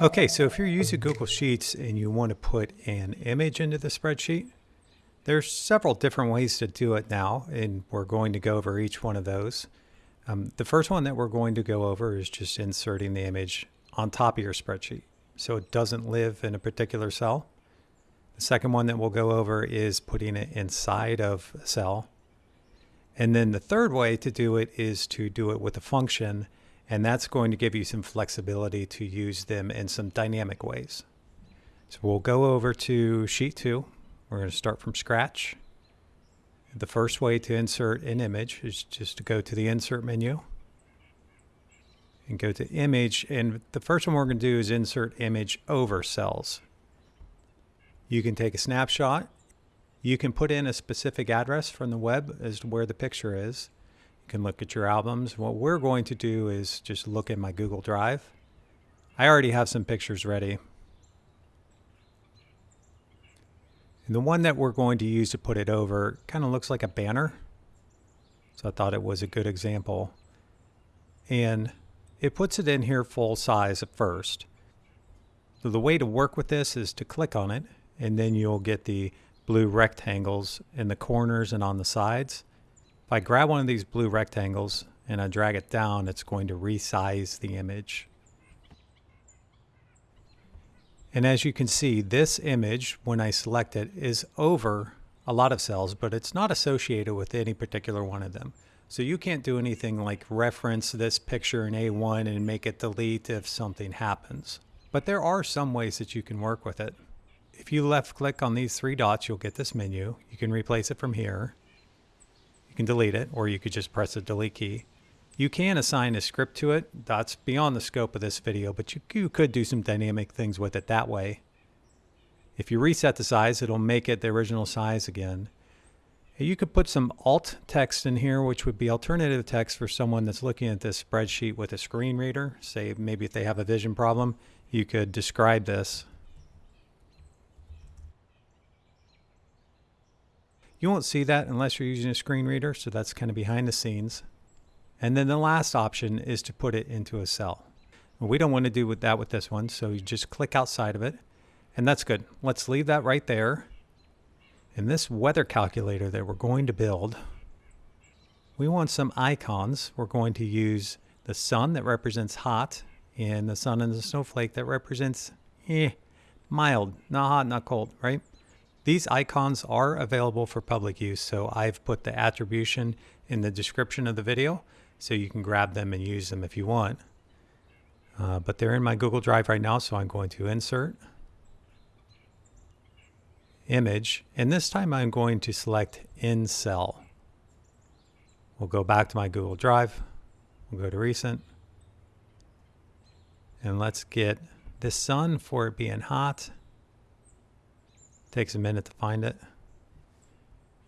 Okay, so if you're using Google Sheets and you want to put an image into the spreadsheet, there's several different ways to do it now, and we're going to go over each one of those. Um, the first one that we're going to go over is just inserting the image on top of your spreadsheet so it doesn't live in a particular cell. The second one that we'll go over is putting it inside of a cell. And then the third way to do it is to do it with a function, and that's going to give you some flexibility to use them in some dynamic ways. So we'll go over to sheet two. We're going to start from scratch. The first way to insert an image is just to go to the insert menu and go to image. And the first one we're going to do is insert image over cells. You can take a snapshot. You can put in a specific address from the web as to where the picture is. Can look at your albums. What we're going to do is just look at my Google Drive. I already have some pictures ready. And the one that we're going to use to put it over kind of looks like a banner. So I thought it was a good example. And it puts it in here full size at first. So the way to work with this is to click on it and then you'll get the blue rectangles in the corners and on the sides. If I grab one of these blue rectangles and I drag it down, it's going to resize the image. And as you can see, this image, when I select it, is over a lot of cells, but it's not associated with any particular one of them. So you can't do anything like reference this picture in A1 and make it delete if something happens. But there are some ways that you can work with it. If you left click on these three dots, you'll get this menu. You can replace it from here. Can delete it, or you could just press the delete key. You can assign a script to it. That's beyond the scope of this video, but you, you could do some dynamic things with it that way. If you reset the size, it'll make it the original size again. You could put some alt text in here, which would be alternative text for someone that's looking at this spreadsheet with a screen reader. Say maybe if they have a vision problem, you could describe this. You won't see that unless you're using a screen reader, so that's kind of behind the scenes. And then the last option is to put it into a cell. We don't want to do with that with this one, so you just click outside of it, and that's good. Let's leave that right there. In this weather calculator that we're going to build, we want some icons. We're going to use the sun that represents hot, and the sun and the snowflake that represents eh, mild, not hot, not cold, right? These icons are available for public use, so I've put the attribution in the description of the video so you can grab them and use them if you want. Uh, but they're in my Google Drive right now, so I'm going to insert, image, and this time I'm going to select in cell. We'll go back to my Google Drive, we'll go to recent, and let's get the sun for it being hot. Takes a minute to find it.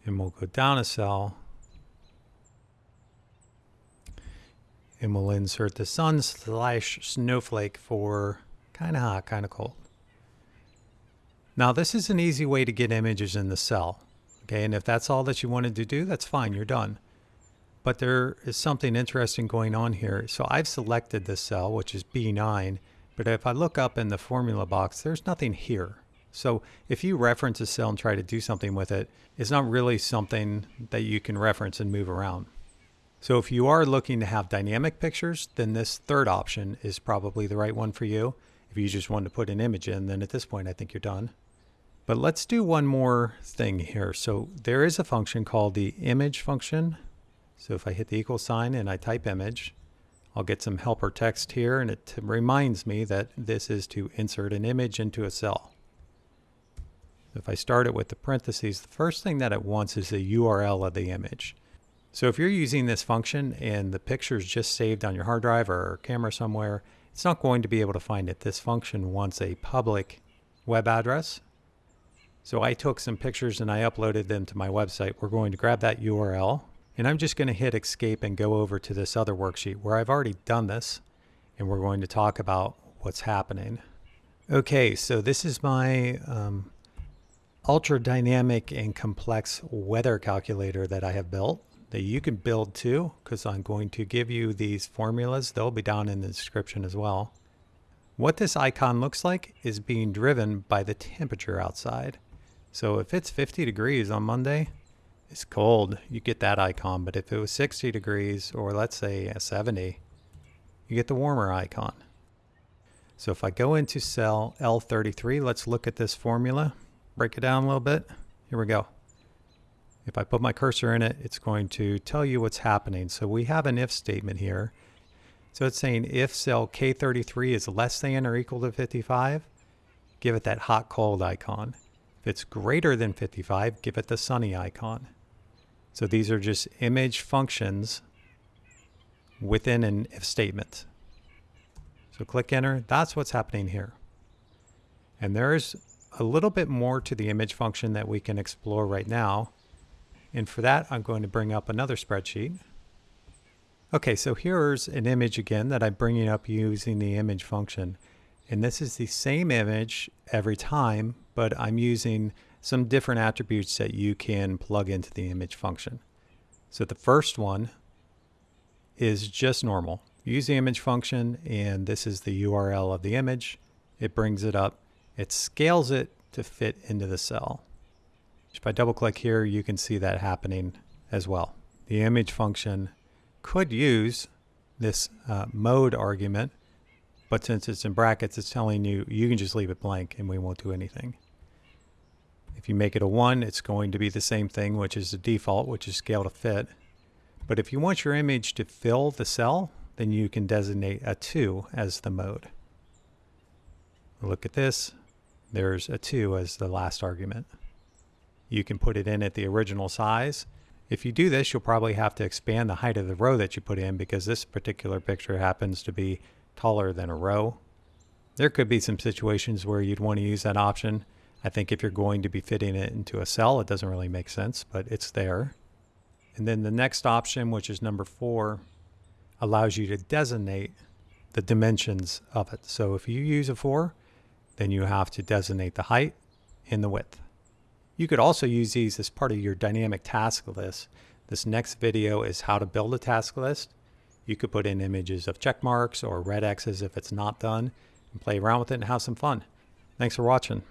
And we'll go down a cell and we'll insert the sun slash snowflake for kind of hot, kind of cold. Now this is an easy way to get images in the cell. Okay, and if that's all that you wanted to do, that's fine, you're done. But there is something interesting going on here. So I've selected this cell, which is B9, but if I look up in the formula box, there's nothing here. So if you reference a cell and try to do something with it, it's not really something that you can reference and move around. So if you are looking to have dynamic pictures, then this third option is probably the right one for you. If you just want to put an image in, then at this point, I think you're done. But let's do one more thing here. So there is a function called the image function. So if I hit the equal sign and I type image, I'll get some helper text here and it reminds me that this is to insert an image into a cell. If I start it with the parentheses, the first thing that it wants is the URL of the image. So if you're using this function and the picture is just saved on your hard drive or camera somewhere, it's not going to be able to find it. This function wants a public web address. So I took some pictures and I uploaded them to my website. We're going to grab that URL and I'm just going to hit escape and go over to this other worksheet where I've already done this and we're going to talk about what's happening. Okay, so this is my um, ultra dynamic and complex weather calculator that I have built that you can build too because I'm going to give you these formulas. They'll be down in the description as well. What this icon looks like is being driven by the temperature outside. So if it's 50 degrees on Monday, it's cold, you get that icon. But if it was 60 degrees or let's say 70, you get the warmer icon. So if I go into cell L33, let's look at this formula, break it down a little bit. Here we go. If I put my cursor in it, it's going to tell you what's happening. So we have an if statement here. So it's saying if cell K33 is less than or equal to 55, give it that hot cold icon. If it's greater than 55, give it the sunny icon. So these are just image functions within an if statement. So click enter. That's what's happening here. And there's a little bit more to the image function that we can explore right now. And for that, I'm going to bring up another spreadsheet. Okay, so here's an image again that I'm bringing up using the image function. And this is the same image every time, but I'm using some different attributes that you can plug into the image function. So the first one is just normal. Use the image function, and this is the URL of the image. It brings it up. It scales it to fit into the cell. If I double click here, you can see that happening as well. The image function could use this uh, mode argument, but since it's in brackets, it's telling you you can just leave it blank and we won't do anything. If you make it a 1, it's going to be the same thing, which is the default, which is scale to fit. But if you want your image to fill the cell, then you can designate a 2 as the mode. Look at this. There's a 2 as the last argument. You can put it in at the original size. If you do this, you'll probably have to expand the height of the row that you put in because this particular picture happens to be taller than a row. There could be some situations where you'd want to use that option. I think if you're going to be fitting it into a cell, it doesn't really make sense, but it's there. And then the next option, which is number four, allows you to designate the dimensions of it. So if you use a four, then you have to designate the height and the width. You could also use these as part of your dynamic task list. This next video is how to build a task list. You could put in images of check marks or red X's if it's not done and play around with it and have some fun. Thanks for watching.